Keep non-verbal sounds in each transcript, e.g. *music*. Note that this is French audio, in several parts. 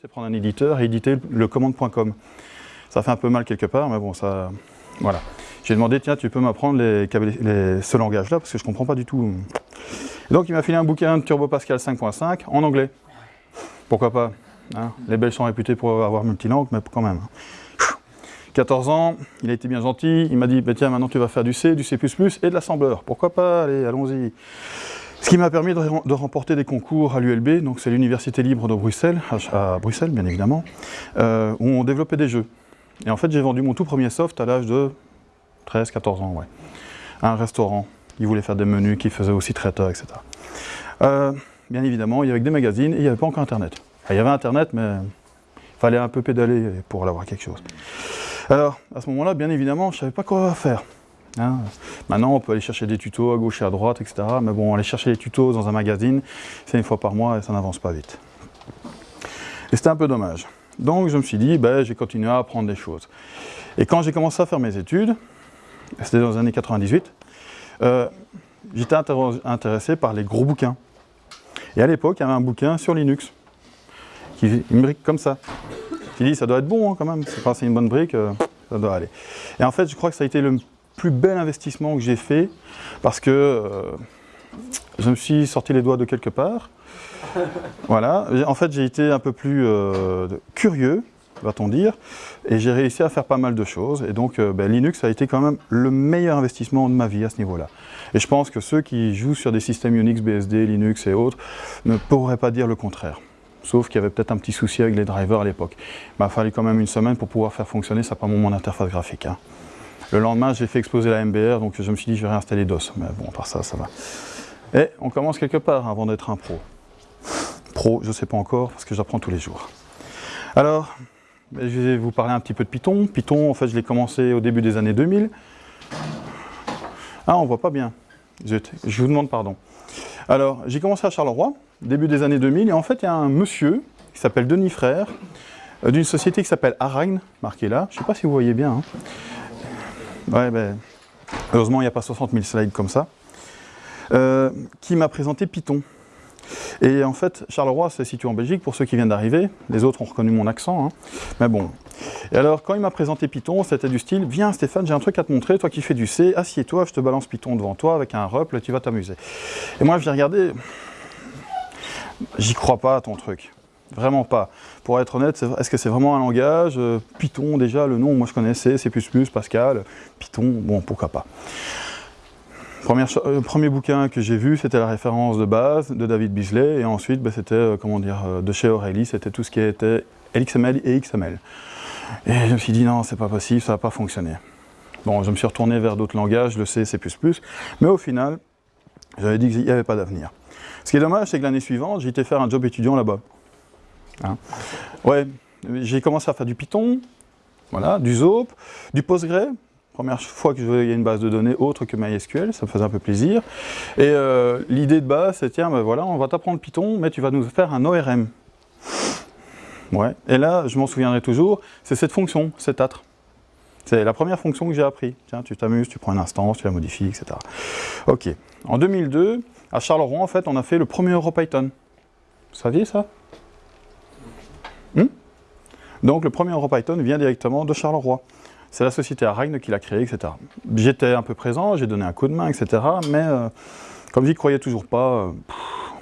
c'est prendre un éditeur et éditer le commande.com. Ça fait un peu mal quelque part, mais bon, ça... Voilà. J'ai demandé, tiens, tu peux m'apprendre ce langage-là, parce que je ne comprends pas du tout. donc, il m'a filé un bouquin de Turbo Pascal 5.5 en anglais. Pourquoi pas hein? Les Belges sont réputés pour avoir multilangue, mais quand même. 14 ans, il a été bien gentil, il m'a dit, bah, tiens, maintenant tu vas faire du C, du C++ et de l'assembleur. Pourquoi pas? Allez, allons-y. Ce qui m'a permis de, remporter des concours à l'ULB, donc c'est l'Université libre de Bruxelles, à, Bruxelles bien évidemment, euh, où on développait des jeux. Et en fait, j'ai vendu mon tout premier soft à l'âge de 13, 14 ans, ouais. À un restaurant. Ils voulaient faire des menus, qui faisaient aussi traiteur, etc. Euh, bien évidemment, il y avait des magazines et il n'y avait pas encore Internet. il y avait Internet, mais il fallait un peu pédaler pour avoir quelque chose. Alors, à ce moment-là, bien évidemment, je ne savais pas quoi faire. Hein. Maintenant, on peut aller chercher des tutos à gauche et à droite, etc. Mais bon, aller chercher les tutos dans un magazine, c'est une fois par mois et ça n'avance pas vite. Et c'était un peu dommage. Donc je me suis dit, ben, j'ai continué à apprendre des choses. Et quand j'ai commencé à faire mes études, c'était dans les années 98, euh, j'étais intéressé par les gros bouquins. Et à l'époque, il y avait un bouquin sur Linux, qui, une brique comme ça. J'ai dit, ça doit être bon hein, quand même, c'est une bonne brique, euh, ça doit aller. Et en fait, je crois que ça a été le plus bel investissement que j'ai fait parce que euh, je me suis sorti les doigts de quelque part. *laughs* voilà, en fait j'ai été un peu plus euh, curieux, va-t-on dire, et j'ai réussi à faire pas mal de choses. Et donc euh, ben, Linux a été quand même le meilleur investissement de ma vie à ce niveau-là. Et je pense que ceux qui jouent sur des systèmes Unix, BSD, Linux et autres ne pourraient pas dire le contraire. Sauf qu'il y avait peut-être un petit souci avec les drivers à l'époque. Il m'a fallu quand même une semaine pour pouvoir faire fonctionner ça par mon interface graphique. Hein. Le lendemain, j'ai fait exploser la MBR, donc je me suis dit, je vais réinstaller DOS. Mais bon, par ça, ça va. Et on commence quelque part avant d'être un pro. Pro, je ne sais pas encore, parce que j'apprends tous les jours. Alors, je vais vous parler un petit peu de Python. Python, en fait, je l'ai commencé au début des années 2000. Ah, on voit pas bien. Je, je vous demande pardon. Alors, j'ai commencé à Charleroi, début des années 2000, et en fait, il y a un monsieur qui s'appelle Denis Frère, euh, d'une société qui s'appelle Aragne, marqué là. Je ne sais pas si vous voyez bien. Hein. Ouais, ben, heureusement, il n'y a pas 60 000 slides comme ça. Euh, qui m'a présenté Python. Et en fait, Charleroi, c'est situé en Belgique, pour ceux qui viennent d'arriver. Les autres ont reconnu mon accent. Hein. Mais bon. Et alors, quand il m'a présenté Python, c'était du style « Viens Stéphane, j'ai un truc à te montrer, toi qui fais du C, assieds-toi, je te balance Python devant toi avec un RUPL, tu vas t'amuser. » Et moi, je l'ai regardé, j'y crois pas à ton truc. Vraiment pas. Pour être honnête, est-ce que c'est vraiment un langage? Euh, Python, déjà, le nom, moi je connaissais, C++, Pascal, Python, bon, pourquoi pas. Euh, premier bouquin que j'ai vu, c'était la référence de base de David Beasley, et ensuite, bah, c'était, euh, comment dire, de chez O'Reilly, c'était tout ce qui était LXML et XML. Et je me suis dit, non, c'est pas possible, ça va pas fonctionner. Bon, je me suis retourné vers d'autres langages, le C, C++, mais au final, j'avais dit qu'il n'y avait pas d'avenir. Ce qui est dommage, c'est que l'année suivante, j'ai été faire un job étudiant là-bas. Hein. Ouais, j'ai commencé à faire du Python, voilà, du Zope, du Postgre. Première fois que je voyais une base de données autre que MySQL, ça me faisait un peu plaisir. Et euh, l'idée de base, c'est tiens, ben voilà, on va t'apprendre Python, mais tu vas nous faire un ORM. Ouais. Et là, je m'en souviendrai toujours, c'est cette fonction, cet atre. C'est la première fonction que j'ai appris. Tiens, tu t'amuses, tu prends une instance, tu la modifies, etc. Ok. En 2002, à Charleroi, en fait, on a fait le premier EuroPython. Vous saviez ça? Donc le premier EuroPython vient directement de Charleroi. C'est la société Aragne qui l'a créé, etc. J'étais un peu présent, j'ai donné un coup de main, etc. Mais euh, comme j'y croyais toujours pas, euh,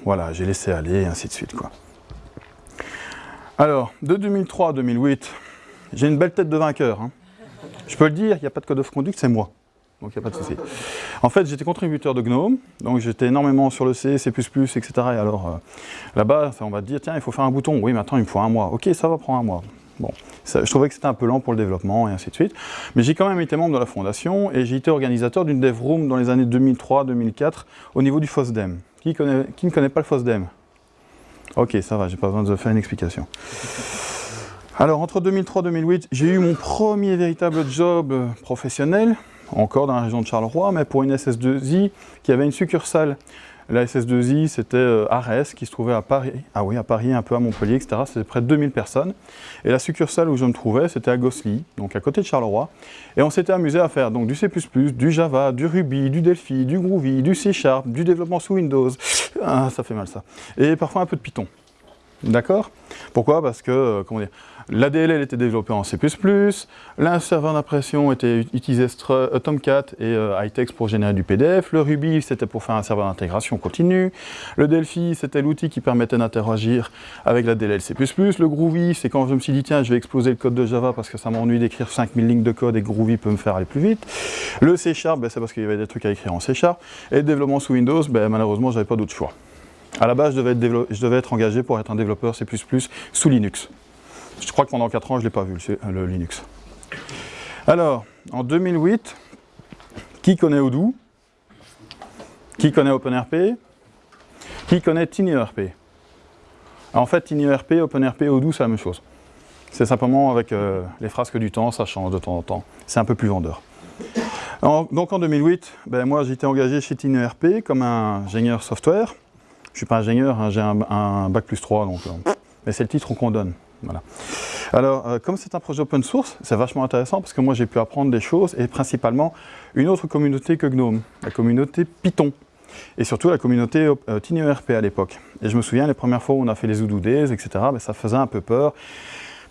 voilà, j'ai laissé aller, et ainsi de suite. Quoi. Alors, de 2003 à 2008, j'ai une belle tête de vainqueur. Hein. Je peux le dire, il n'y a pas de code of conduct, c'est moi donc il n'y a pas de souci. En fait, j'étais contributeur de GNOME, donc j'étais énormément sur le C, C++, etc. Et alors, euh, là-bas, on va te dire, tiens, il faut faire un bouton. Oui, maintenant, il me faut un mois. Ok, ça va prendre un mois. Bon, je trouvais que c'était un peu lent pour le développement, et ainsi de suite. Mais j'ai quand même été membre de la fondation, et j'ai été organisateur d'une dev room dans les années 2003-2004, au niveau du FOSDEM. Qui, qui ne connaît pas le FOSDEM? Ok, ça va, j'ai pas besoin de faire une explication. Alors, entre 2003 et 2008, j'ai eu mon premier véritable job professionnel, encore dans la région de Charleroi, mais pour une SS2I qui avait une succursale. La SS2I, c'était euh, Arès, qui se trouvait à Paris, ah oui, à Paris, un peu à Montpellier, etc. C'était près de 2000 personnes. Et la succursale où je me trouvais, c'était à Gossely, donc à côté de Charleroi. Et on s'était amusé à faire donc du C++, du Java, du Ruby, du Delphi, du Groovy, du C Sharp, du développement sous Windows. Ah, ça fait mal ça. Et parfois un peu de Python. D'accord? Pourquoi? Parce que, euh, comment dire, l'ADLL était développé en C++, l'un serveur d'impression était utilisé euh, Tomcat et euh, pour générer du PDF, le Ruby c'était pour faire un serveur d'intégration continue, le Delphi c'était l'outil qui permettait d'interagir avec la DLL C++, le Groovy c'est quand je me suis dit tiens je vais exploser le code de Java parce que ça m'ennuie d'écrire 5000 lignes de code et Groovy peut me faire aller plus vite, le C Sharp ben, c'est parce qu'il y avait des trucs à écrire en C Sharp, et le développement sous Windows, ben, malheureusement j'avais pas d'autre choix. À la base, je devais, être engagé pour être un développeur C++ sous Linux. Je crois que pendant 4 ans, je ne l'ai pas vu, le Linux. Alors, en 2008, qui connaît Odoo? Qui connaît OpenRP? Qui connaît TinyERP En fait, TinyERP, OpenRP, Odoo, c'est la même chose. C'est simplement avec euh, les frasques du temps, ça change de temps en temps. C'est un peu plus vendeur. donc en 2008, ben, moi j'étais engagé chez TinyERP comme ingénieur software. Je ne suis pas ingénieur, hein, j'ai un, bac plus 3, donc, euh, mais c'est le titre qu'on donne. Alors, euh, comme c'est un projet open source, c'est vachement intéressant parce que moi j'ai pu apprendre des choses et principalement une autre communauté que GNOME, la communauté Python et surtout la communauté euh, à l'époque. Et je me souviens les premières fois où on a fait les Days, etc., ben, ça faisait un peu peur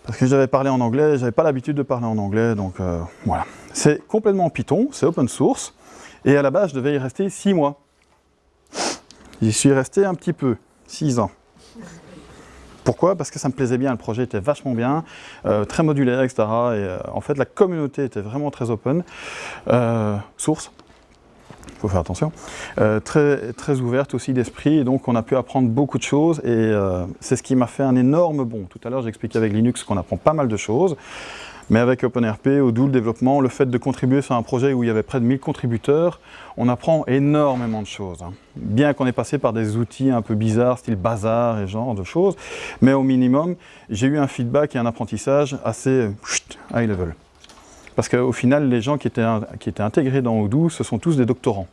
parce que j'avais parlé en anglais, j'avais pas l'habitude de parler en anglais, donc voilà. C'est complètement Python, c'est open source et à la base je devais y rester six mois. J'y suis resté un petit peu, 6 ans. Pourquoi? Parce que ça me plaisait bien, le projet était vachement bien, euh, très modulaire, etc. Et euh, en fait, la communauté était vraiment très open, euh, source, il faut faire attention, très, ouverte aussi d'esprit, donc on a pu apprendre beaucoup de choses, et c'est ce qui m'a fait un énorme bond. Tout à l'heure, j'expliquais avec Linux qu'on apprend pas mal de choses, mais avec OpenRP, Odoo, le développement, le fait de contribuer sur un projet où il y avait près de 1000 contributeurs, on apprend énormément de choses. Hein. Bien qu'on ait passé par des outils un peu bizarres, style bazar et genre de choses, mais au minimum, j'ai eu un feedback et un apprentissage assez high level. Parce qu'au final, les gens qui étaient, qui étaient intégrés dans Odoo, ce sont tous des doctorants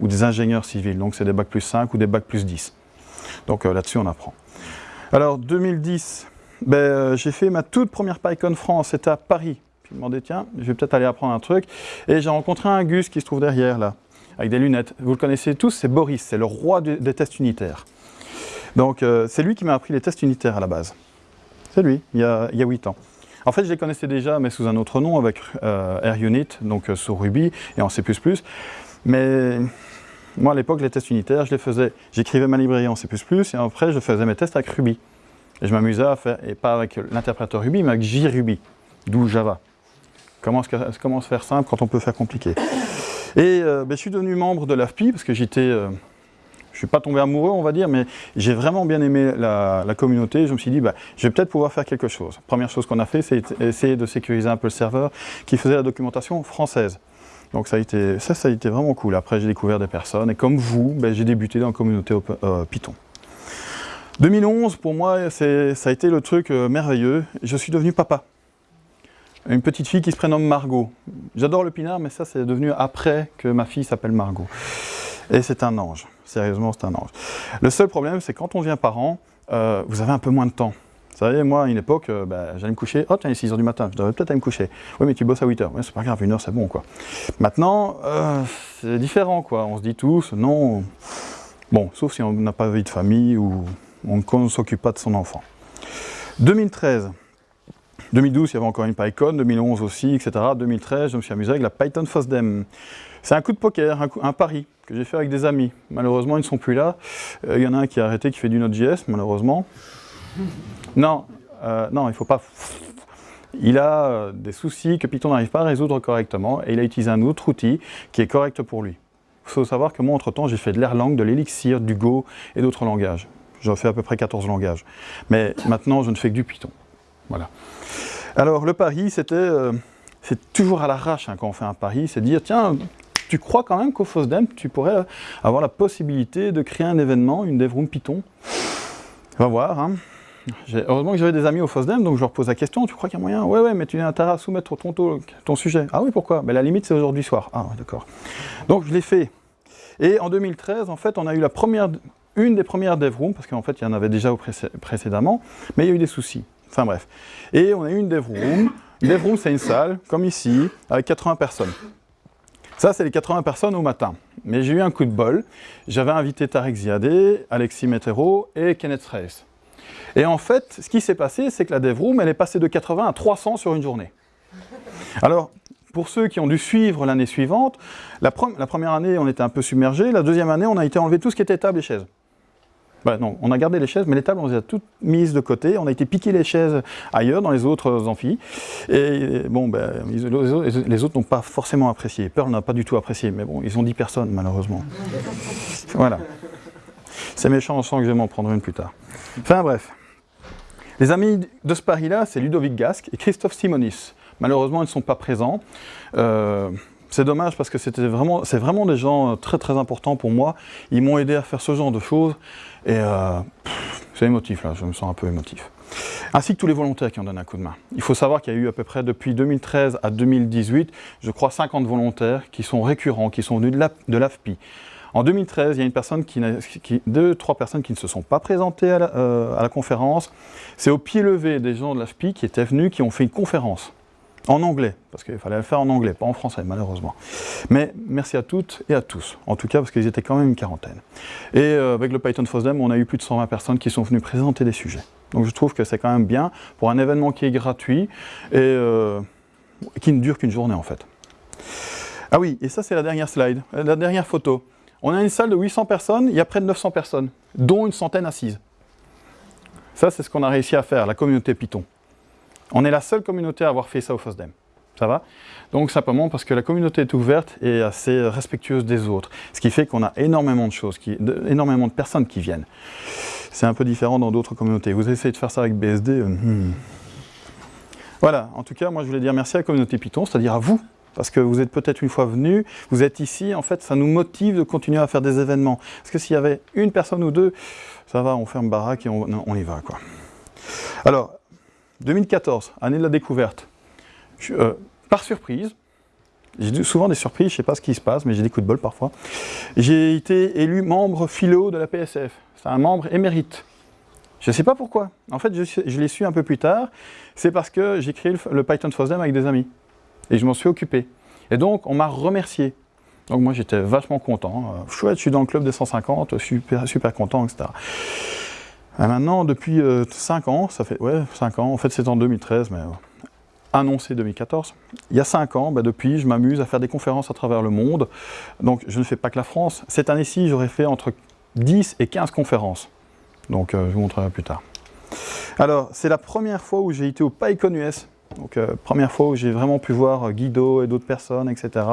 ou des ingénieurs civils, donc c'est des bacs plus 5 ou des bacs plus 10. Donc euh, là-dessus, on apprend. Alors 2010, ben, euh, j'ai fait ma toute première PyCon France, c'était à Paris. Je me demandais, tiens, je vais peut-être aller apprendre un truc. Et j'ai rencontré un Gus qui se trouve derrière, là, avec des lunettes. Vous le connaissez tous, c'est Boris, c'est le roi des tests unitaires. Donc, euh, c'est lui qui m'a appris les tests unitaires à la base. C'est lui, il y, a, il 8 ans. En fait, je les connaissais déjà, mais sous un autre nom, avec euh, RUnit, donc sur Ruby et en C++. Mais moi, à l'époque, les tests unitaires, je les faisais, j'écrivais ma librairie en C++, et après, je faisais mes tests avec Ruby. Et je m'amusais à faire, et pas avec l'interpréteur Ruby, mais avec JRuby, d'où Java. Comment, se faire simple quand on peut faire compliqué? Et euh, ben, je suis devenu membre de l'AFPI, parce que j'étais... Euh, je ne suis pas tombé amoureux, on va dire, mais j'ai vraiment bien aimé la, communauté. Je me suis dit, bah, je vais peut-être pouvoir faire quelque chose. Première chose qu'on a fait, c'est essayer de sécuriser un peu le serveur qui faisait la documentation française. Donc ça a été, ça a été vraiment cool. Après, j'ai découvert des personnes, et comme vous, ben, j'ai débuté dans la communauté euh, Python. 2011, pour moi, ça a été le truc euh, merveilleux. Je suis devenu papa. Une petite fille qui se prénomme Margot. J'adore le pinard, mais ça, c'est devenu après que ma fille s'appelle Margot. Et c'est un ange. Sérieusement, c'est un ange. Le seul problème, c'est quand on devient parent, euh, vous avez un peu moins de temps. Vous savez, moi, à une époque, euh, bah, j'allais me coucher, oh tiens, il est 6h du matin, je devrais peut-être aller me coucher. Oui, mais tu bosses à 8h. c'est pas grave, une heure, c'est bon, quoi. Maintenant, c'est différent, quoi. On se dit tous, non... Bon, sauf si on n'a pas vie de famille ou on ne s'occupe pas de son enfant. 2013, 2012, il y avait encore une PyCon, 2011 aussi, etc. 2013, je me suis amusé avec la Python FOSDEM. C'est un coup de poker, un, pari que j'ai fait avec des amis. Malheureusement, ils ne sont plus là. Euh, il y en a un qui a arrêté, qui fait du Node.js, malheureusement. Non, euh, non, il ne faut pas... Il a euh, des soucis que Python n'arrive pas à résoudre correctement et il a utilisé un autre outil qui est correct pour lui. Il faut savoir que moi, entre-temps, j'ai fait de l'Erlang, de l'Elixir, du Go et d'autres langages. J'en fais à peu près 14 langages. Mais maintenant, je ne fais que du Python. Voilà. Alors, le pari, c'était... Euh, c'est toujours à l'arrache hein, quand on fait un pari, c'est dire, tiens, tu crois quand même qu'au FOSDEM, tu pourrais avoir la possibilité de créer un événement, une DevRoom Python? On va voir. Hein. Heureusement que j'avais des amis au FOSDEM, donc je leur pose la question, tu crois qu'il y a moyen? Ouais, ouais, mais tu as intérêt à soumettre ton, ton, sujet. Ah oui, pourquoi? Mais la limite, c'est aujourd'hui soir. Ah, d'accord. Donc, je l'ai fait. Et en 2013, en fait, on a eu la première une des premières DevRooms, parce qu'en fait il y en avait déjà précédemment, mais il y a eu des soucis. Enfin bref. Et on a eu une DevRoom. DevRoom c'est une salle, comme ici, avec 80 personnes. Ça c'est les 80 personnes au matin. Mais j'ai eu un coup de bol. J'avais invité Tarek Ziadé, Alexis Metero et Kenneth Reyes. Et en fait, ce qui s'est passé, c'est que la DevRoom, elle est passée de 80 à 300 sur une journée. Alors, pour ceux qui ont dû suivre l'année suivante, la, première année, on était un peu submergé. La deuxième année, on a été enlevé tout ce qui était table et chaises. Bah non, on a gardé les chaises, mais les tables, on les a toutes mises de côté. On a été piquer les chaises ailleurs, dans les autres amphis. Et bon, ben, les autres n'ont pas forcément apprécié. Pearl n'a pas du tout apprécié, mais bon, ils ont 10 personnes, malheureusement. Voilà. C'est méchant, on que je vais m'en prendre une plus tard. Enfin bref. Les amis de ce pari-là, c'est Ludovic Gasque et Christophe Simonis. Malheureusement, ils ne sont pas présents. Euh, c'est dommage parce que c'était vraiment, c'est vraiment des gens très très importants pour moi. Ils m'ont aidé à faire ce genre de choses. Et euh, c'est émotif là, je me sens un peu émotif. Ainsi que tous les volontaires qui ont donné un coup de main. Il faut savoir qu'il y a eu à peu près depuis 2013 à 2018, je crois 50 volontaires qui sont récurrents, qui sont venus de l'AFPI. En 2013, il y a une personne deux, trois personnes qui ne se sont pas présentées à la, euh, à la conférence. C'est au pied levé des gens de l'AFPI qui étaient venus, qui ont fait une conférence. En anglais, parce qu'il fallait le faire en anglais, pas en français, malheureusement. Mais merci à toutes et à tous, en tout cas parce qu'ils étaient quand même une quarantaine. Et euh, avec le Python FOSDEM, on a eu plus de 120 personnes qui sont venues présenter des sujets. Donc je trouve que c'est quand même bien pour un événement qui est gratuit et euh, qui ne dure qu'une journée en fait. Ah oui, et ça c'est la dernière slide, la dernière photo. On a une salle de 800 personnes, il y a près de 900 personnes, dont une centaine assises. Ça c'est ce qu'on a réussi à faire, la communauté Python. On est la seule communauté à avoir fait ça au FOSDEM. Ça va? Donc simplement parce que la communauté est ouverte et assez respectueuse des autres. Ce qui fait qu'on a énormément de choses, énormément de personnes qui viennent. C'est un peu différent dans d'autres communautés. Vous essayez de faire ça avec BSD euh, hmm. Voilà, en tout cas, moi je voulais dire merci à la communauté Python, c'est-à-dire à vous, parce que vous êtes peut-être une fois venu, vous êtes ici, en fait, ça nous motive de continuer à faire des événements. Parce que s'il y avait une personne ou deux, ça va, on ferme baraque et on, on y va, quoi. Alors, 2014, année de la découverte. Euh, par surprise, j'ai souvent des surprises, je ne sais pas ce qui se passe, mais j'ai des coups de bol parfois. J'ai été élu membre philo de la PSF. C'est un membre émérite. Je ne sais pas pourquoi. En fait, je, l'ai su un peu plus tard. C'est parce que j'ai créé le, Python FOSDEM avec des amis. Et je m'en suis occupé. Et donc, on m'a remercié. Donc moi, j'étais vachement content. Euh, chouette, je suis dans le club des 150, super, super content, etc. Et maintenant, depuis 5 euh, ans, ça fait, ouais, 5 ans, en fait c'est en 2013, mais euh, annoncé 2014. Il y a 5 ans, bah, depuis, je m'amuse à faire des conférences à travers le monde. Donc je ne fais pas que la France. Cette année-ci, j'aurais fait entre 10 et 15 conférences. Donc euh, je vous montrerai plus tard. Alors, c'est la première fois où j'ai été au PyCon US. Donc, euh, première fois où j'ai vraiment pu voir euh, Guido et d'autres personnes, etc.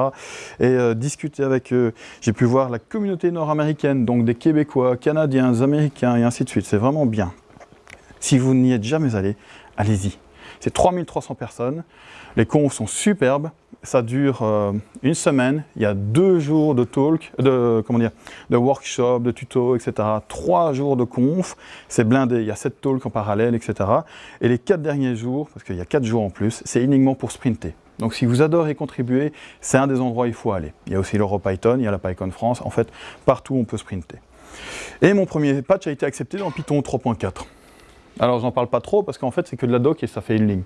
Et euh, discuter avec eux. J'ai pu voir la communauté nord-américaine, donc des Québécois, Canadiens, Américains, et ainsi de suite. C'est vraiment bien. Si vous n'y êtes jamais allé, allez-y. C'est 3300 personnes. Les confs sont superbes ça dure euh, une semaine, il y a deux jours de talk, de, workshop, de tuto, etc. Trois jours de conf, c'est blindé, il y a sept talks en parallèle, etc. Et les quatre derniers jours, parce qu'il y a quatre jours en plus, c'est uniquement pour sprinter. Donc si vous adorez contribuer, c'est un des endroits où il faut aller. Il y a aussi l'EuroPython, il y a la PyCon France, en fait, partout on peut sprinter. Et mon premier patch a été accepté dans Python 3.4. Alors j'en parle pas trop parce qu'en fait c'est que de la doc et ça fait une ligne.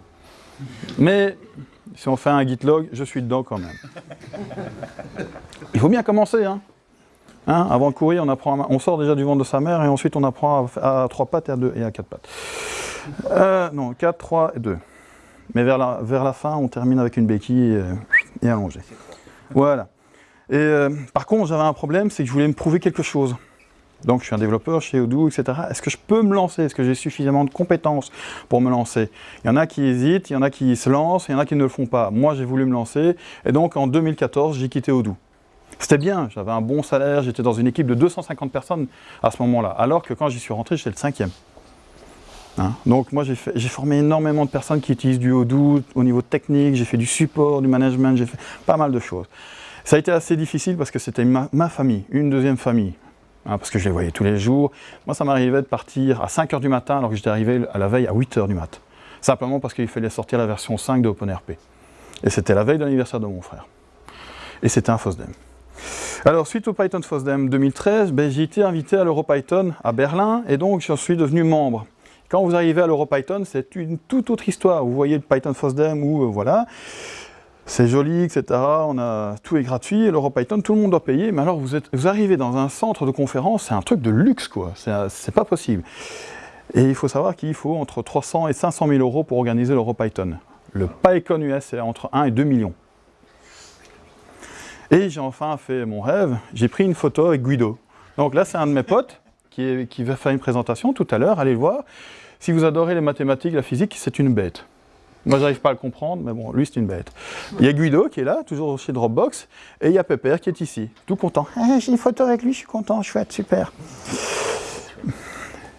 Mais si on fait un git log, je suis dedans quand même. Il faut bien commencer, hein. hein avant de courir, on, apprend on sort déjà du ventre de sa mère et ensuite on apprend à, trois pattes et à, deux, et à quatre pattes. Euh, non, 4, 3 et 2. Mais vers la, fin, on termine avec une béquille et, allongée. Voilà. Et euh, par contre, j'avais un problème, c'est que je voulais me prouver quelque chose. Donc je suis un développeur chez Odoo, etc. Est-ce que je peux me lancer? Est-ce que j'ai suffisamment de compétences pour me lancer? Il y en a qui hésitent, il y en a qui se lancent, il y en a qui ne le font pas. Moi, j'ai voulu me lancer, et donc en 2014, j'ai quitté Odoo. C'était bien, j'avais un bon salaire, j'étais dans une équipe de 250 personnes à ce moment-là, alors que quand j'y suis rentré, j'étais le cinquième. Hein? Donc moi, j'ai formé énormément de personnes qui utilisent du Odoo au niveau technique, j'ai fait du support, du management, j'ai fait pas mal de choses. Ça a été assez difficile parce que c'était ma famille, une deuxième famille. Hein, parce que je les voyais tous les jours. Moi, ça m'arrivait de partir à 5h du matin alors que j'étais arrivé à la veille à 8h du matin. Simplement parce qu'il fallait sortir la version 5 de OpenRP. Et c'était la veille de l'anniversaire de mon frère. Et c'était un FOSDEM. Alors, suite au Python FOSDEM 2013, ben, j'ai été invité à l'EuroPython à Berlin et donc j'en suis devenu membre. Quand vous arrivez à l'EuroPython, c'est une toute autre histoire. Vous voyez le Python FOSDEM ou euh, voilà c'est joli, etc. Tout est gratuit, l'EuroPython, tout le monde doit payer, mais alors vous arrivez dans un centre de conférence, c'est un truc de luxe, quoi. C'est pas possible. Et il faut savoir qu'il faut entre 300 et 500 000 euros pour organiser l'EuroPython. Le PyCon US, c'est entre 1 et 2 millions. Et j'ai enfin fait mon rêve, j'ai pris une photo avec Guido. Donc là, c'est un de mes potes qui, qui va faire une présentation tout à l'heure, allez le voir. Si vous adorez les mathématiques, la physique, c'est une bête. Moi, j'arrive pas à le comprendre, mais bon, lui, c'est une bête. Il y a Guido qui est là, toujours chez Dropbox, et il y a Pépère qui est ici, tout content. Ah, j'ai une photo avec lui, je suis content, chouette, super.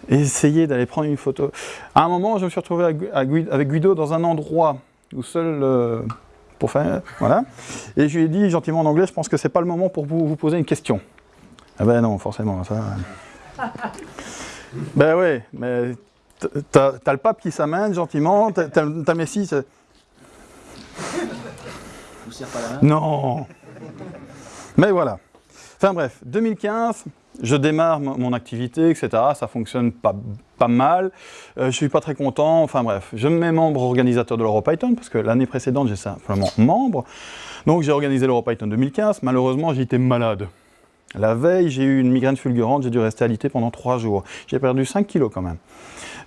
Essayez d'aller prendre une photo. À un moment, je me suis retrouvé avec Guido dans un endroit où seul euh, pour faire, voilà. Et je lui ai dit gentiment en anglais, je pense que c'est pas le moment pour vous, vous poser une question. Ah ben non, forcément, ça. *laughs* ben ouais, mais T'as as le pape qui s'amène gentiment, t'as Messi. Vous pas la main Non Mais voilà. Enfin bref, 2015, je démarre mon activité, etc. Ça fonctionne pas, pas mal. Euh, je suis pas très content. Enfin bref, je me mets membre organisateur de l'EuroPython parce que l'année précédente, j'ai simplement membre. Donc j'ai organisé l'EuroPython 2015. Malheureusement, j'étais malade. La veille, j'ai eu une migraine fulgurante, j'ai dû rester alité pendant trois jours. J'ai perdu 5 kilos quand même.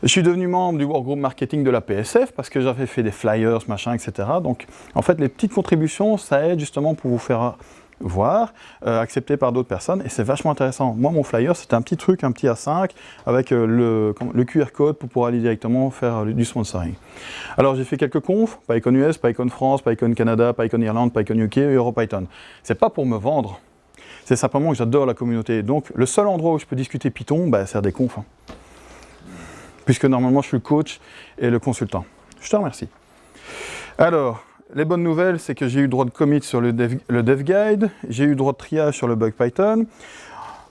Je suis devenu membre du workgroup marketing de la PSF parce que j'avais fait des flyers, machin, etc. Donc, en fait, les petites contributions, ça aide justement pour vous faire voir, euh, accepté par d'autres personnes, et c'est vachement intéressant. Moi, mon flyer, c'était un petit truc, un petit A5, avec euh, le, QR code pour pouvoir aller directement faire du sponsoring. Alors, j'ai fait quelques confs, PyCon US, PyCon France, PyCon Canada, PyCon Irlande, PyCon UK, EuroPython. C'est pas pour me vendre, c'est simplement que j'adore la communauté. Donc, le seul endroit où je peux discuter Python, bah, c'est des confs. Hein puisque normalement je suis le coach et le consultant. Je te remercie. Alors, les bonnes nouvelles, c'est que j'ai eu droit de commit sur le dev, le dev guide, j'ai eu droit de triage sur le bug Python.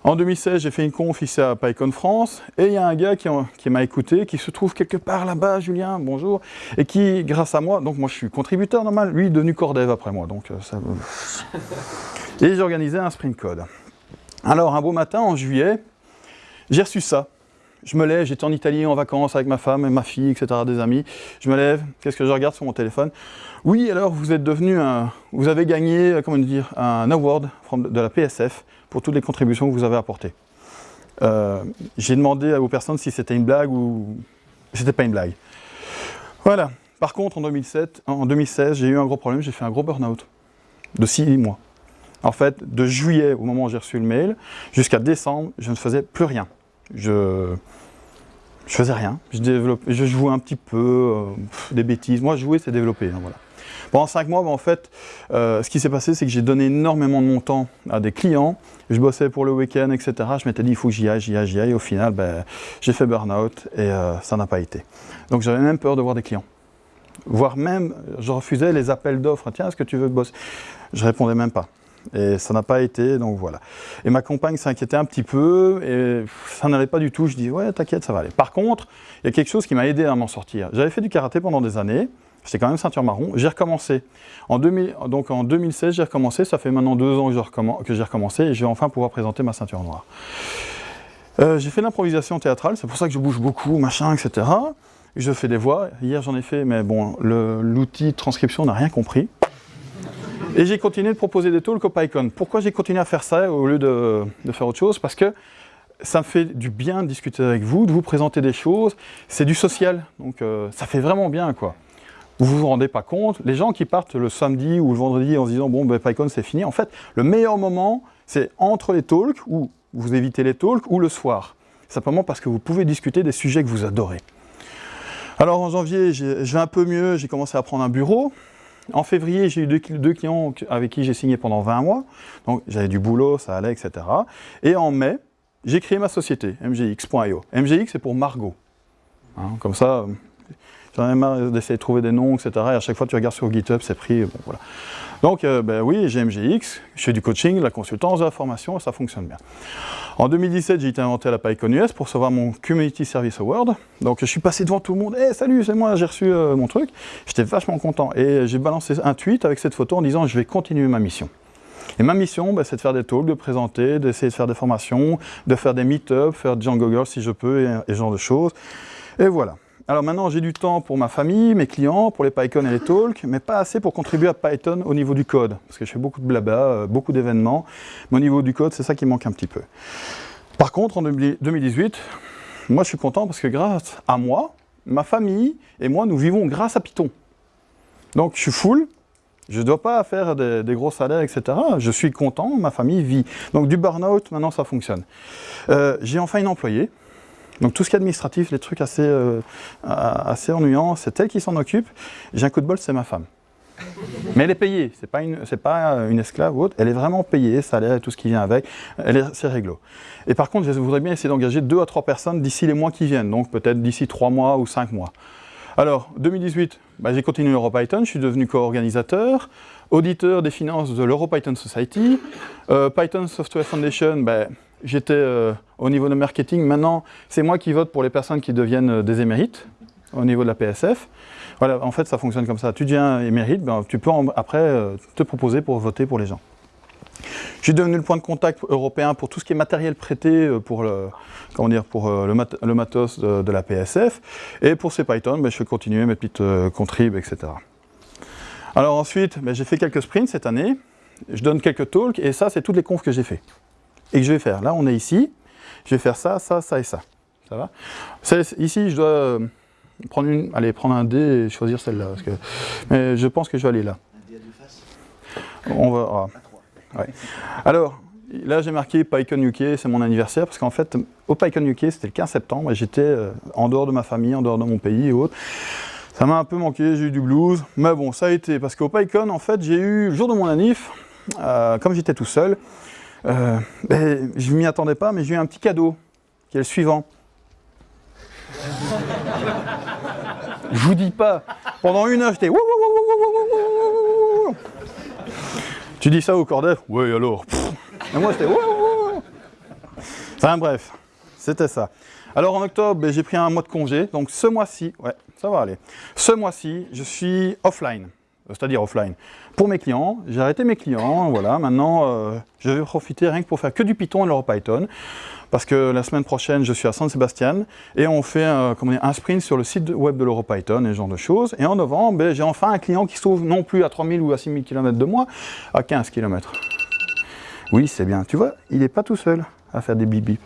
En 2016, j'ai fait une conf ici à PyCon France, et il y a un gars qui, qui m'a écouté, qui se trouve quelque part là-bas, Julien, bonjour, et qui, grâce à moi, donc moi je suis contributeur normal, lui est devenu core dev après moi, donc euh, ça... *laughs* et j'ai organisé un sprint code. Alors, un beau matin, en juillet, j'ai reçu ça je me lève, j'étais en Italie en vacances avec ma femme et ma fille, etc., des amis. Je me lève, qu'est-ce que je regarde sur mon téléphone? Oui, alors vous êtes devenu un, vous avez gagné, euh, comment dire, un award de la PSF pour toutes les contributions que vous avez apportées. Euh, j'ai demandé vos personnes si c'était une blague ou c'était pas une blague. Voilà. Par contre, en, 2007, en 2016, j'ai eu un gros problème, j'ai fait un gros burn-out de 6 mois. En fait, de juillet, au moment où j'ai reçu le mail, jusqu'à décembre, je ne faisais plus rien. Je, je faisais rien. Je, je jouais un petit peu, euh, des bêtises. Moi, jouer, c'est développer. Hein, voilà. Pendant cinq mois, ben, en fait, euh, ce qui s'est passé, c'est que j'ai donné énormément de mon temps à des clients. Je bossais pour le week-end, etc. Je m'étais dit, il faut que j'y aille, j'y aille, j'y aille. Au final, ben, j'ai fait burn-out et euh, ça n'a pas été. Donc j'avais même peur de voir des clients. Voire même, je refusais les appels d'offres. Tiens, est-ce que tu veux bosser Je répondais même pas. Et ça n'a pas été, donc voilà. Et ma compagne s'inquiétait un petit peu, et ça n'allait pas du tout. Je dis, ouais, t'inquiète, ça va aller. Par contre, il y a quelque chose qui m'a aidé à m'en sortir. J'avais fait du karaté pendant des années, j'étais quand même ceinture marron, j'ai recommencé. En 2000, donc en 2016, j'ai recommencé, ça fait maintenant deux ans que j'ai recommencé, et je vais enfin pouvoir présenter ma ceinture noire. Euh, j'ai fait l'improvisation théâtrale, c'est pour ça que je bouge beaucoup, machin, etc. Je fais des voix, hier j'en ai fait, mais bon, l'outil transcription n'a rien compris. Et j'ai continué de proposer des talks au PyCon. Pourquoi j'ai continué à faire ça au lieu de, faire autre chose? Parce que ça me fait du bien de discuter avec vous, de vous présenter des choses. C'est du social, donc euh, ça fait vraiment bien, quoi. Vous vous rendez pas compte, les gens qui partent le samedi ou le vendredi en se disant « bon, ben, PyCon c'est fini », en fait, le meilleur moment, c'est entre les talks, ou vous évitez les talks, ou le soir. Simplement parce que vous pouvez discuter des sujets que vous adorez. Alors en janvier, je vais un peu mieux, j'ai commencé à prendre un bureau, en février, j'ai eu deux, clients avec qui j'ai signé pendant 20 mois. Donc j'avais du boulot, ça allait, etc. Et en mai, j'ai créé ma société, mgx.io. MGX, c'est pour Margot. Hein, comme ça, j'en ai marre d'essayer de trouver des noms, etc. Et à chaque fois, tu regardes sur GitHub, c'est pris. Bon, voilà. Donc, euh, ben oui, j'ai MGX, je fais du coaching, la consultance, la formation, et ça fonctionne bien. En 2017, j'ai été inventé à la PyCon US pour recevoir mon Community Service Award. Donc je suis passé devant tout le monde, hey, salut, c'est moi, j'ai reçu euh, mon truc. J'étais vachement content. Et j'ai balancé un tweet avec cette photo en disant, je vais continuer ma mission. Et ma mission, bah, c'est de faire des talks, de présenter, d'essayer de faire des formations, de faire des meet-ups, faire des Django Girl si je peux, et, et ce genre de choses. Et voilà. Alors maintenant, j'ai du temps pour ma famille, mes clients, pour les PyCon et les talks, mais pas assez pour contribuer à Python au niveau du code, parce que je fais beaucoup de blabla, euh, beaucoup d'événements, mais au niveau du code, c'est ça qui manque un petit peu. Par contre, en 2018, moi je suis content parce que grâce à moi, ma famille et moi, nous vivons grâce à Python. Donc je suis full, je ne dois pas faire des, gros salaires, etc. Je suis content, ma famille vit. Donc du burn-out, maintenant ça fonctionne. Euh, j'ai enfin une employée. Donc tout ce qui est administratif, les trucs assez, euh, assez ennuyants, c'est elle qui s'en occupe. J'ai un coup de bol, c'est ma femme. Mais elle est payée, ce n'est pas, une, pas une esclave ou autre, elle est vraiment payée, salaire et tout ce qui vient avec, c'est réglo. Et par contre, je voudrais bien essayer d'engager deux à trois personnes d'ici les mois qui viennent, donc peut-être d'ici trois mois ou cinq mois. Alors, 2018, bah, j'ai continué l'EuroPython, je suis devenu co-organisateur, auditeur des finances de l'EuroPython Society, euh, Python Software Foundation, bah, j'étais euh, au niveau de marketing, maintenant c'est moi qui vote pour les personnes qui deviennent euh, des émérites au niveau de la PSF. Voilà, en fait ça fonctionne comme ça, tu deviens émérite, ben, tu peux après te proposer pour voter pour les gens. Je suis devenu le point de contact européen pour tout ce qui est matériel prêté euh, pour le, comment dire, pour euh, le, matos de, la PSF. Et pour ces Python, ben, je vais continuer mes petites euh, contribs, etc. Alors ensuite, ben, j'ai fait quelques sprints cette année. Je donne quelques talks et ça, c'est toutes les confs que j'ai fait. Et que je vais faire. Là, on est ici. Je vais faire ça, ça, ça et ça. Ça va? Ici, je dois prendre, une, aller prendre un dé et choisir celle-là. Mais je pense que je vais aller là. Un dé à deux faces On va... Ah. Alors, là j'ai marqué PyCon UK, c'est mon anniversaire, parce qu'en fait, au PyCon UK, c'était le 15 septembre, et j'étais euh, en dehors de ma famille, en dehors de mon pays et autres. Ça m'a un peu manqué, j'ai eu du blues, mais bon, ça a été, parce qu'au PyCon, en fait, j'ai eu, le jour de mon anniv, euh, comme j'étais tout seul, euh, ben, je ne m'y attendais pas, mais j'ai eu un petit cadeau, qui est le suivant. je vous dis pas, pendant une heure, j'étais tu dis ça au Cordef Oui, alors? Moi, j'étais. Enfin, bref, c'était ça. Alors, en octobre, ben, j'ai pris un mois de congé. Donc, ce mois-ci, ouais, ça va aller. Ce mois-ci, je suis offline. C'est-à-dire offline. Pour mes clients, j'ai arrêté mes clients. Voilà, maintenant, euh, je vais profiter rien que pour faire que du Python et l'EuroPython parce que la semaine prochaine, je suis à San Sebastian et on fait un, un sprint sur le site web de l'EuroPython et ce genre de choses. Et en novembre, ben, j'ai enfin un client qui s'ouvre non plus à 3000 ou à 6000 km de moi, à 15 km. Oui, c'est bien. Tu vois, il n'est pas tout seul à faire des bip bip.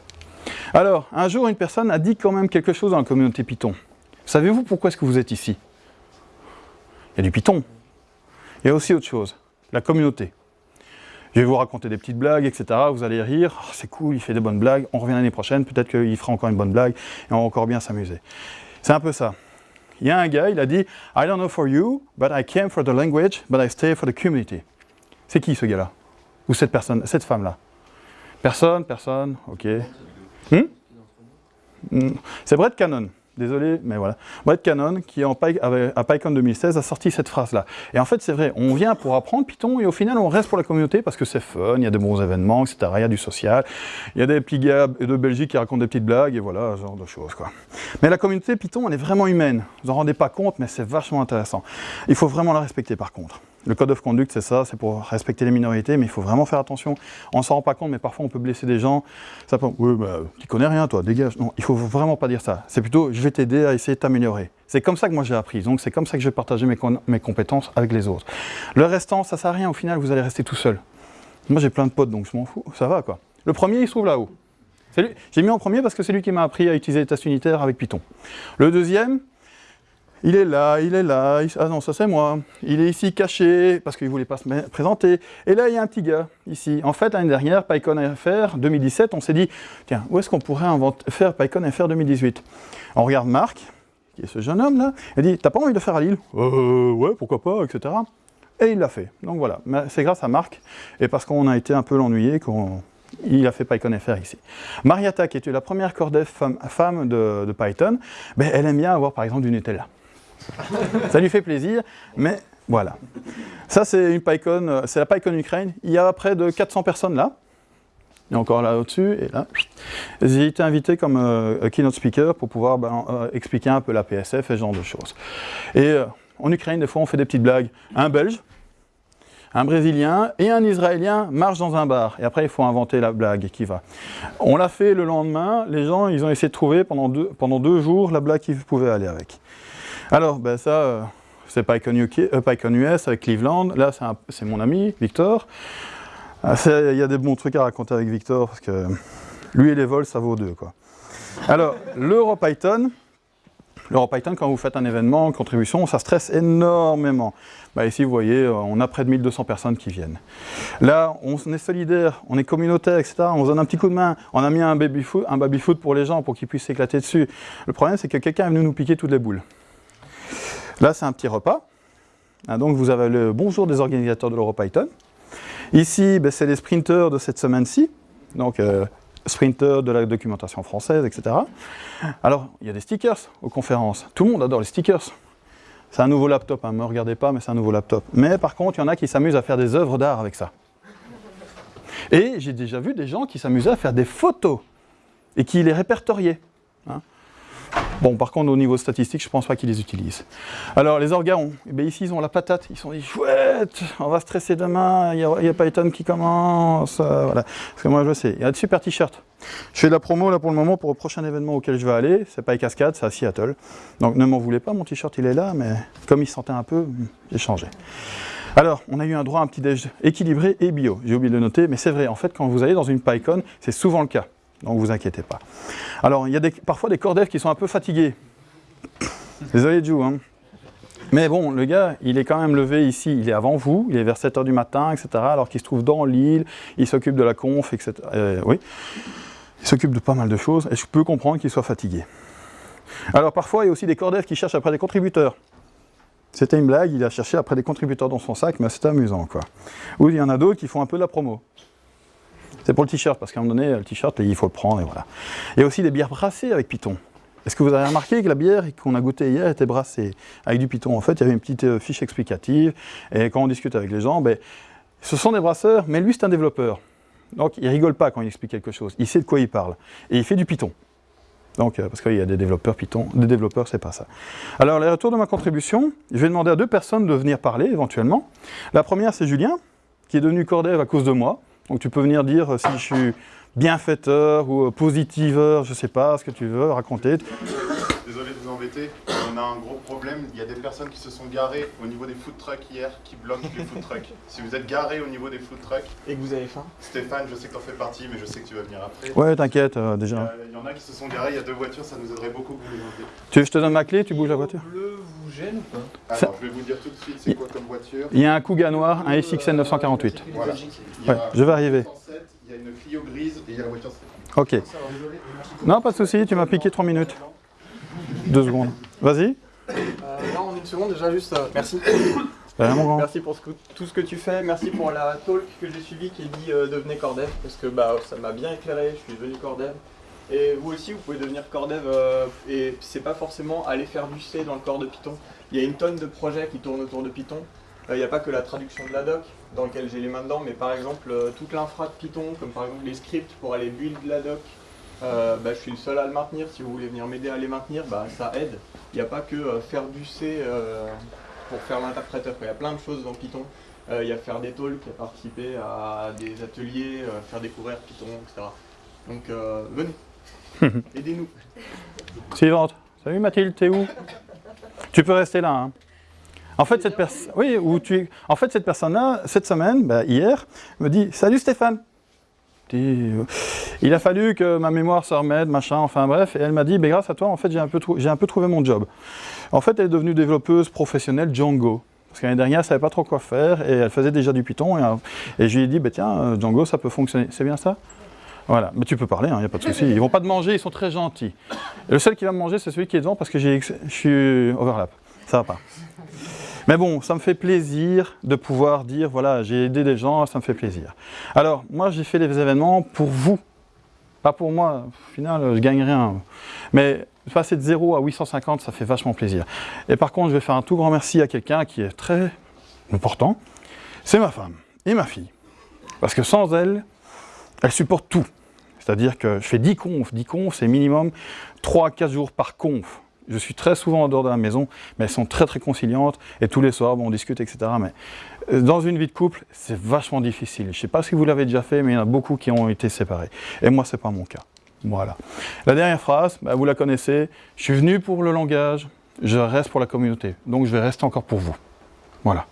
Alors, un jour, une personne a dit quand même quelque chose dans la communauté Python. Savez-vous pourquoi est-ce que vous êtes ici? Il y a du Python. A aussi autre chose, la communauté. Je vais vous raconter des petites blagues, etc. Vous allez rire, oh, c'est cool, il fait des bonnes blagues, on revient l'année prochaine, peut-être qu'il fera encore une bonne blague, et on va encore bien s'amuser. C'est un peu ça. Il y a un gars, il a dit « I don't know for you, but I came for the language, but I stay for the community ». C'est qui ce gars-là? Ou cette personne, cette femme-là? Personne, personne, ok. Hmm? Hmm? C'est Brett Cannon désolé, mais voilà. Brett Cannon, qui à PyCon 2016, a sorti cette phrase-là. Et en fait, c'est vrai, on vient pour apprendre Python, et au final, on reste pour la communauté parce que c'est fun, il y a de bons événements, etc., il y a du social, il y a des petits gars de Belgique qui racontent des petites blagues, et voilà, ce genre de choses, quoi. Mais la communauté Python, elle est vraiment humaine. Vous en rendez pas compte, mais c'est vachement intéressant. Il faut vraiment la respecter, par contre. Le code of conduct, c'est ça, c'est pour respecter les minorités, mais il faut vraiment faire attention. On s'en rend pas compte, mais parfois on peut blesser des gens. Ça peut, oui, bah, tu connais rien, toi, dégage. Non, il faut vraiment pas dire ça. C'est plutôt, je vais t'aider à essayer de t'améliorer. C'est comme ça que moi j'ai appris, donc c'est comme ça que je vais partager mes, mes, compétences avec les autres. Le restant, ça sert à rien, au final, vous allez rester tout seul. Moi j'ai plein de potes, donc je m'en fous, ça va quoi. Le premier, il se trouve là-haut. J'ai mis en premier parce que c'est lui qui m'a appris à utiliser les tests unitaires avec Python. Le deuxième, il est là, il est là, ah non, ça c'est moi. Il est ici caché, parce qu'il ne voulait pas se présenter. Et là, il y a un petit gars, ici. En fait, l'année dernière, PyCon.fr 2017, on s'est dit, tiens, où est-ce qu'on pourrait faire PyCon.fr 2018 On regarde Marc, qui est ce jeune homme là, il dit, t'as pas envie de faire à Lille? Euh, ouais, pourquoi pas, etc. Et il l'a fait. Donc voilà, c'est grâce à Marc, et parce qu'on a été un peu l'ennuyer, qu'on il a fait PyCon.fr ici. Mariata, qui était la première cordef femme, de, Python, ben, elle aime bien avoir par exemple du Nutella ça lui fait plaisir, mais voilà. Ça, c'est une euh, c'est la PyCon Ukraine. Il y a près de 400 personnes là. A encore là au-dessus et là. J'ai été invité comme euh, keynote speaker pour pouvoir ben, euh, expliquer un peu la PSF et ce genre de choses. Et en Ukraine, des fois, on fait des petites blagues. Un Belge, un Brésilien et un Israélien marchent dans un bar. Et après, il faut inventer la blague qui va. On l'a fait le lendemain. Les gens, ils ont essayé de trouver pendant deux, pendant deux jours la blague qui pouvait aller avec. Alors, ben ça, euh, c'est PyCon, PyCon, US avec Cleveland. Là, c'est mon ami, Victor. Ah, il y a des bons trucs à raconter avec Victor, parce que lui et les vols, ça vaut deux. Quoi. Alors, l'EuroPython, l'EuroPython, quand vous faites un événement, contribution, ça stresse énormément. Bah, ici, vous voyez, euh, on a près de 1200 personnes qui viennent. Là, on est solidaire, on est communautaire, etc. On se donne un petit coup de main. On a mis un baby-foot pour les gens, pour qu'ils puissent s'éclater dessus. Le problème, c'est que quelqu'un est venu nous piquer toutes les boules. Là, c'est un petit repas. Ah, donc, vous avez le bonjour des organisateurs de l'EuroPython. Ici, ben, c'est les sprinters de cette semaine-ci. Donc, euh, sprinters de la documentation française, etc. Alors, il y a des stickers aux conférences. Tout le monde adore les stickers. C'est un nouveau laptop, ne hein. me regardez pas, mais c'est un nouveau laptop. Mais par contre, il y en a qui s'amusent à faire des œuvres d'art avec ça. Et j'ai déjà vu des gens qui s'amusaient à faire des photos et qui les répertoriaient. Hein. Bon, par contre, au niveau statistique, je ne pense pas qu'ils les utilisent. Alors, les organes, eh ici, ils ont la patate. Ils sont dit, chouette, on va stresser demain, il n'y a, Python qui commence. Euh, voilà. Parce que moi, je sais, il y a de super t-shirts. Je fais de la promo, là, pour le moment, pour le prochain événement auquel je vais aller. C'est pas Cascade, c'est à Seattle. Donc, ne m'en voulez pas, mon t-shirt, il est là, mais comme il sentait un peu, j'ai changé. Alors, on a eu un droit à un petit déj équilibré et bio. J'ai oublié de le noter, mais c'est vrai, en fait, quand vous allez dans une PyCon, c'est souvent le cas. Donc vous inquiétez pas. Alors, il y a parfois des cordefs qui sont un peu fatigués. *coughs* Désolé, Jou. Hein. Mais bon, le gars, il est quand même levé ici, il est avant vous, il est vers 7h du matin, etc. Alors qu'il se trouve dans l'île, il s'occupe de la conf, etc. Euh, oui, il s'occupe de pas mal de choses, et je peux comprendre qu'il soit fatigué. Alors parfois, il y a aussi des cordefs qui cherchent après des contributeurs. C'était une blague, il a cherché après des contributeurs dans son sac, mais c'est amusant, quoi. Ou il y en a d'autres qui font un peu de la promo. C'est pour le t-shirt, parce qu'à un moment donné, le t-shirt, il faut le prendre, et voilà. Il y a aussi des bières brassées avec Python. Est-ce que vous avez remarqué que la bière qu'on a goûtée hier était brassée avec du Python? En fait, il y avait une petite euh, fiche explicative, et quand on discute avec les gens, ben, ce sont des brasseurs, mais lui, c'est un développeur. Donc, il rigole pas quand il explique quelque chose. Il sait de quoi il parle. Et il fait du Python. Donc, euh, parce qu'il y a des développeurs Python, des développeurs, c'est pas ça. Alors, le retour de ma contribution, je vais demander à deux personnes de venir parler éventuellement. La première, c'est Julien, qui est devenu Cordev à cause de moi. Donc tu peux venir dire euh, si je suis bienfaiteur ou euh, positiveur, je sais pas ce que tu veux raconter. On a un gros problème. Il y a des personnes qui se sont garées au niveau des food trucks hier qui bloquent les food trucks. *laughs* Si vous êtes garé au niveau des food trucks. Et que vous avez faim Stéphane, je sais que tu en fais partie, mais je sais que tu vas venir après. Ouais, t'inquiète, euh, déjà. Il y, en a qui se sont garés, il y a deux voitures, ça nous aiderait beaucoup les Tu veux que je te donne ma clé, tu bouges la voiture Le bleu vous gêne ou pas Alors, je vais vous dire tout de suite c'est quoi comme voiture. Il y a un Kuga noir, un SXN 948. Voilà. Ouais, je vais arriver. Il y a une Clio grise et il y a la voiture Ok. Non, pas de souci, tu m'as piqué 3 minutes. Deux secondes. Vas-y. Euh, non, en une seconde, déjà juste, euh, merci. Merci pour tout ce que tu fais, merci pour la talk que j'ai suivie qui dit euh, devenez Cordev, parce que bah, ça m'a bien éclairé, je suis devenu Cordev. Et vous aussi, vous pouvez devenir Cordev, euh, et c'est pas forcément aller faire du C dans le corps de Python. Il y a une tonne de projets qui tournent autour de Python. Il n'y a pas que la traduction de la doc, dans lequel j'ai les mains dedans, mais par exemple, toute l'infra de Python, comme par exemple les scripts pour aller build la doc, euh, bah, je suis le seul à le maintenir. Si vous voulez venir m'aider à les maintenir, bah, ça aide. Il n'y a pas que euh, faire du C euh, pour faire l'interpréteur. Il y a plein de choses dans Python. Il y a faire des talks, participer à des ateliers, faire découvrir Python, etc. Donc venez, *laughs* aidez-nous. Suivante. Salut Mathilde, t'es où? Tu peux rester là. Hein. En fait, cette personne, oui, tu, en fait, cette personne-là, cette semaine, bah, hier, me dit Salut Stéphane. Euh, il a fallu que ma mémoire se remette, machin, enfin bref, et elle m'a dit, ben, grâce à toi, en fait, j'ai un, peu trouvé mon job. En fait, elle est devenue développeuse professionnelle Django. Parce qu'année dernière, elle ne savait pas trop quoi faire, et elle faisait déjà du Python, et, euh, je lui ai dit, ben, tiens, euh, Django, ça peut fonctionner. C'est bien ça? Voilà, mais tu peux parler, il hein, n'y a pas de souci. Ils vont pas te manger, ils sont très gentils. le seul qui va me manger, c'est celui qui est devant parce que je suis overlap. Ça va pas. Mais bon, ça me fait plaisir de pouvoir dire, voilà, j'ai aidé des gens, ça me fait plaisir. Alors, moi, j'ai fait des événements pour vous, pas pour moi. Au final, je gagne rien. Mais passer de 0 à 850, ça fait vachement plaisir. Et par contre, je vais faire un tout grand merci à quelqu'un qui est très important. C'est ma femme et ma fille. Parce que sans elle, elle supporte tout. C'est-à-dire que je fais 10 confs. 10 confs, c'est minimum 3-4 jours par conf. Je suis très souvent en dehors de la maison, mais elles sont très très conciliantes. Et tous les soirs, on discute, etc. Mais euh, dans une vie de couple, c'est vachement difficile. Je ne sais pas si vous l'avez déjà fait, mais il y en a beaucoup qui ont été séparés. Et moi, ce n'est pas mon cas. Voilà. La dernière phrase, bah, vous la connaissez. Je suis venu pour le langage, je reste pour la communauté. Donc je vais rester encore pour vous. Voilà.